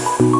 Mga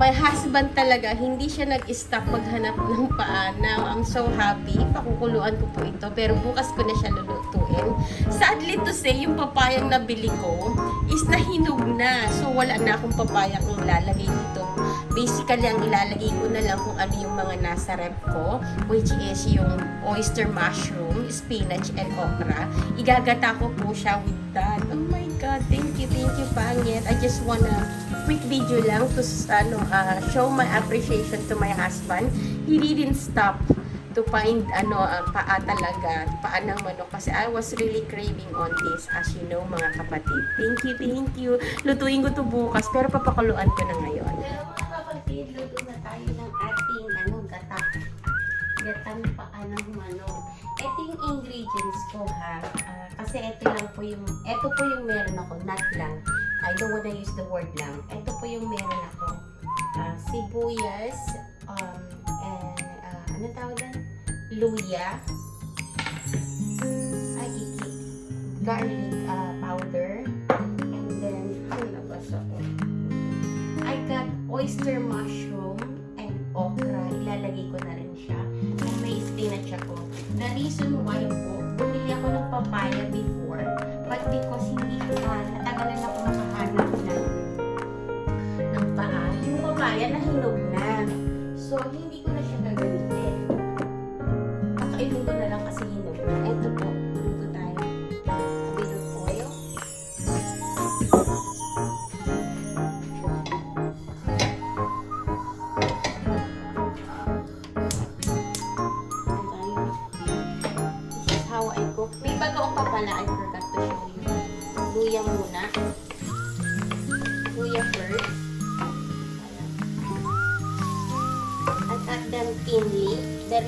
my husband talaga, hindi siya nag-stop maghanap ng paa. Now, I'm so happy. Pakukuluan ko po ito. Pero bukas ko na siya lulutuin. Sadly to say, yung papayang nabili ko is nahinog na. So, wala na akong papayang ilalagay dito. Basically, ang ilalagay ko na lang kung ano yung mga nasa rep ko, which is yung oyster mushroom, spinach, and okra. Igagata ko po siya with that. Oh my God, thank you, thank you, Pangit. I just wanna quick video lang to ano, uh, show my appreciation to my husband. He didn't stop to find ano uh, paa talaga, paa ng manok kasi I was really craving on this as you know mga kapatid. Thank you, thank you. Lutuin ko to bukas pero papakuluan ko na ngayon. Pero mga kapatid, luto na tayo ng ating ano, gata. Gatang paa ng manok. Ito yung ingredients ko ha. Ah, kasi ito lang po yung, ito po yung meron ako, not lang. I don't wanna use the word lang. Ito po yung meron ako. Ah, sibuyas, um, and, ah, ano tawag yan? Luya. Ay, iki. Garlic ah, powder. And then, ano na ba sa I got oyster mushroom and okra. Ilalagay ko na rin siya. And may spinach ako. The reason why po, bumili ako ng papaya before. But because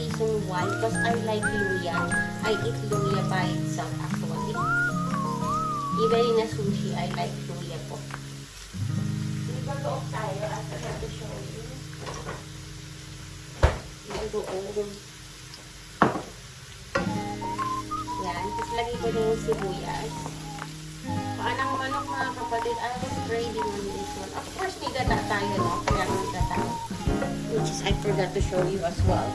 reason why, because I like luya. I eat luya by itself actually. Even in a sushi, I like luya po. May bagoong tayo. I forgot to show you. May bagoong. Yan. Tapos lagay ko na yung sibuyas. Paanang manok mga kapatid, I was craving on this one. Of course, may gata tayo, no? Kaya ng gata. Which is, I forgot to show you as well.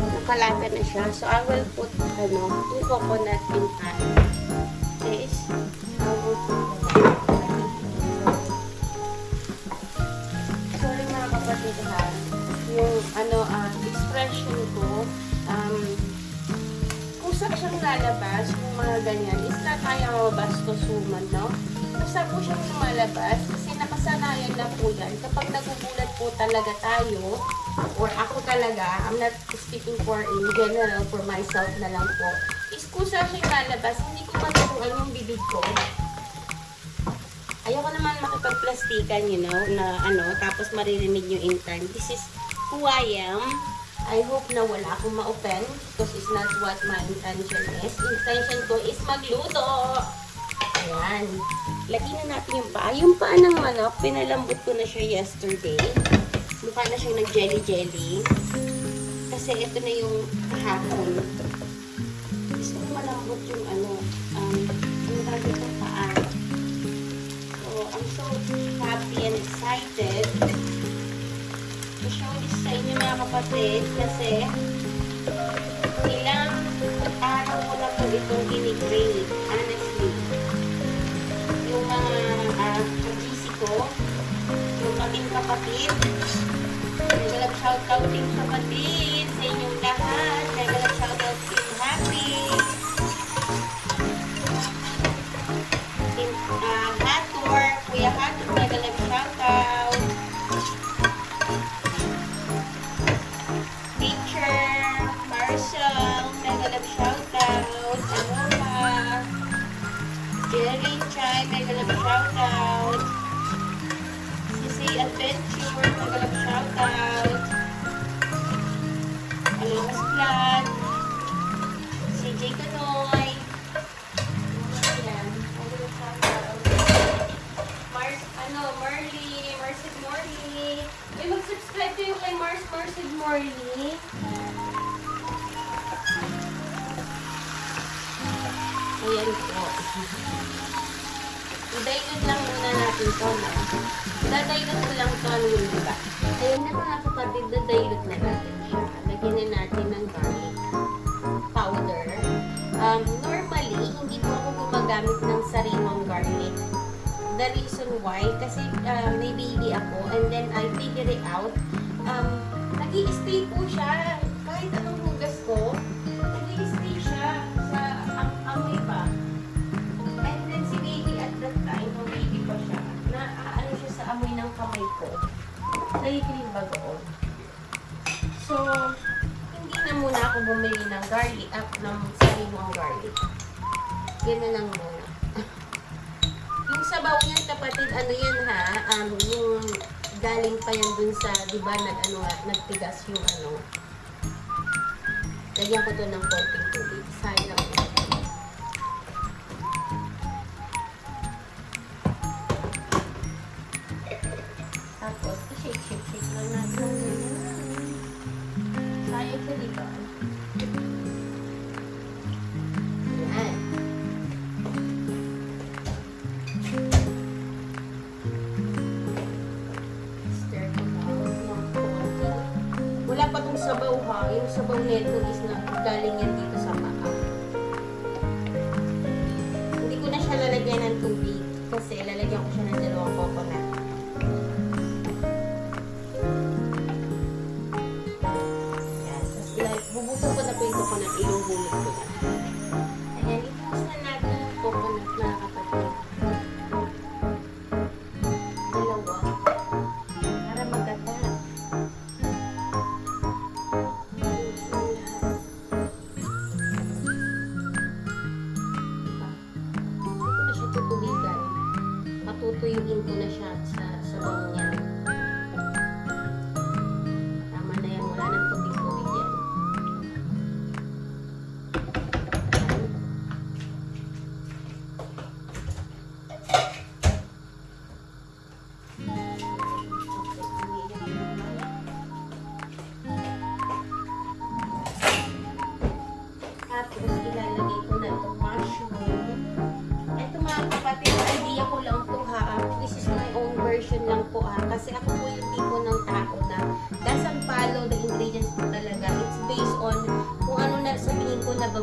Nakalata na siya. So, I will put, ano, yung coconut in pan. This, I will put Sorry mga kapatid ha. Yung, ano, ah, expression ko, um, kusa siyang lalabas, yung mga ganyan, is na tayo bastusuman, no? Kusa po siyang lumalabas kasi nakasanayan na po yan. Kapag nagugulat po talaga tayo, or ako talaga, I'm not speaking for in general, for myself na lang po, is kusa siyang lalabas, hindi ko matutuan yung bibig ko. Ayoko naman makita pagplastikan, you know, na ano, tapos maririnig nyo in time. This is who I am. I hope na wala akong ma-open because it's not what my intention is. Intention ko is magluto. Ayan. Lagyan na natin yung paa. Yung paa ng manok, pinalambot ko na siya yesterday. Mukha na siyang nag-jelly-jelly. Kasi ito na yung kahapon. Gusto ko malambot yung ano, um, ano tawag ito, paa. So, I'm so happy and excited to show this sa inyo mga kapatid kasi ilang araw ko na po itong ginigrade, honestly. Yung mga uh, GC ko, yung aking kapatid, shoutout din kapatid I-dilute lang muna natin to, no? Dadilute ko lang to, ano yun, diba? Ayun na mga kapatid, dadilute na natin siya. Lagyan na natin ng garlic powder. Um, normally, hindi po ako gumagamit ng sariwang garlic. The reason why, kasi uh, may baby ako, and then I figure it out, um, nag stay po siya. Ako bumili ng garlic, up ng sariwang garlic. Ganun lang muna. yung sabaw niyan, kapatid, ano yan ha, um, yung galing pa yan dun sa, di ba, nag, ano, nagtigas yung ano. Lagyan ko to ng konting sabaw ha. Yung sabaw nito is na galing yan dito sa paa. Hindi ko na siya lalagyan ng tubig kasi lalagyan ko siya ng dalawang coconut.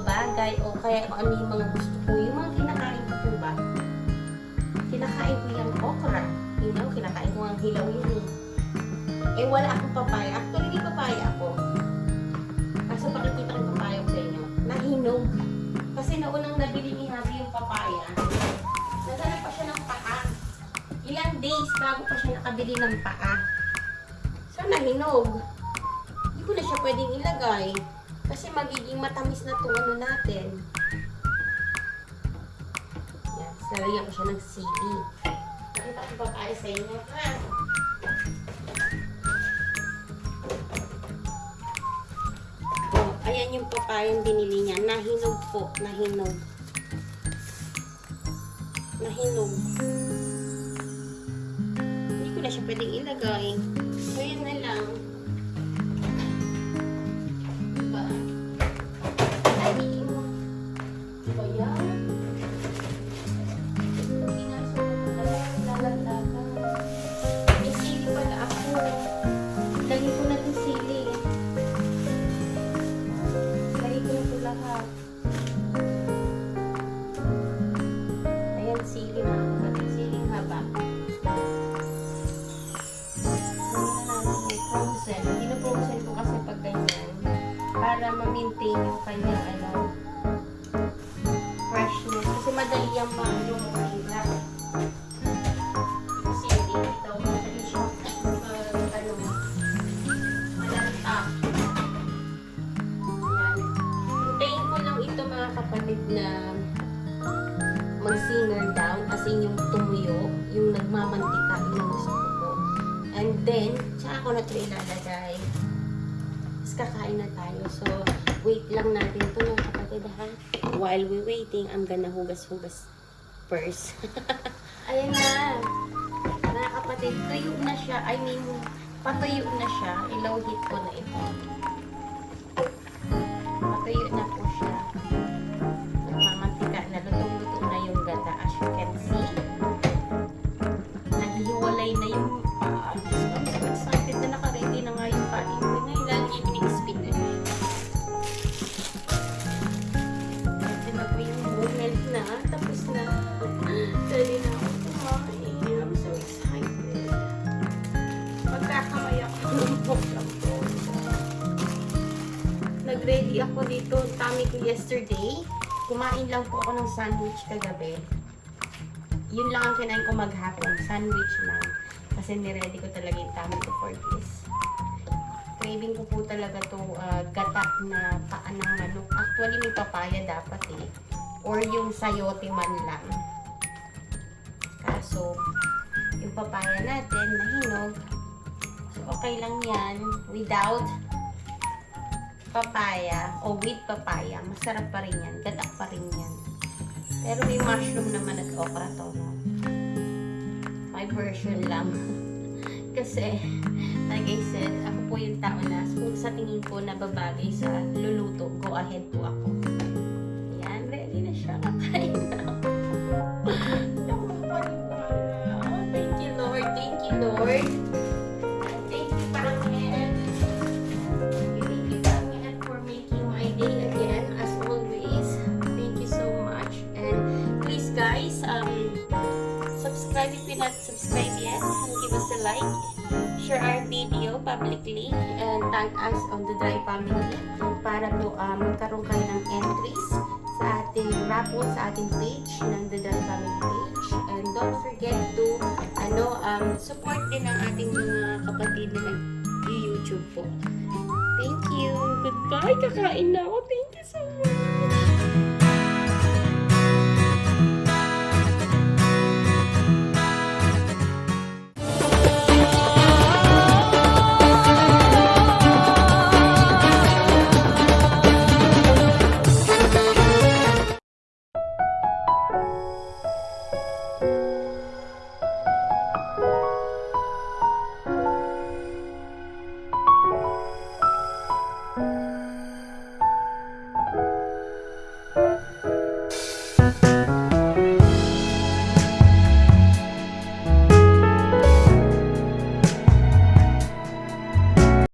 Babagay o kaya kung ano yung mga gusto ko. Yung mga kinakain ko po ba? Kinakain ko yung okra. You know, kinakain ko ang hilaw yun eh. Eh, wala akong papaya. Actually, may papaya ako. Kaso pakikita ko papaya ko sa inyo. Nahinog. Kasi naunang nabili ni Habi yung papaya, naghanap pa siya ng paa. Ilang days bago pa siya nakabili ng paa. So, nahinog. Hindi ko na siya pwedeng ilagay. Kasi magiging matamis na itong ano natin. Yan. Lalagyan ko siya ng sili. Nakita ko akong papaya sa inyo, ha? Oh, ayan yung papayang binili niya. Nahinog po, nahinog. Nahinog. Hindi ko na siya pwedeng ilagay. So, yun na lang. Mag-simmer down as in yung tumuyo, yung nagmamantika, yung gusto ko. And then, tsaka ko na ito ilalagay. Tapos kakain na tayo. So, wait lang natin ito mga kapatid ha. While we waiting, I'm gonna hugas-hugas first. Ayan na. Mga kapatid, tuyo na siya. I mean, patuyo na siya. Ilow heat ko na ito. Patuyo na po Nag-ready ako dito. Tummy ko yesterday. Kumain lang po ako ng sandwich kagabi. Yun lang ang kinain ko maghapon. Sandwich lang. Kasi niready ko talaga yung tummy ko for this. Craving ko po talaga to uh, gata na paa ng manok. Actually, may papaya dapat eh. Or yung sayote man lang. Kaso, yung papaya natin nahinog. So, okay lang yan. Without papaya o with papaya, masarap pa rin yan. Gata pa rin yan. Pero may mushroom naman at okra to. No? My version lang. Kasi, like I said, ako po yung tao na kung sa tingin ko nababagay sa luluto, go ahead po ako. Publicly. And tag us on the Dry Family para po um, magkaroon kayo ng entries sa ating raffle, sa ating page ng The Dry Family page. And don't forget to ano um, support din ang ating mga kapatid na nag-YouTube po. Thank you. Goodbye. Kakain na ako. Thank you so much.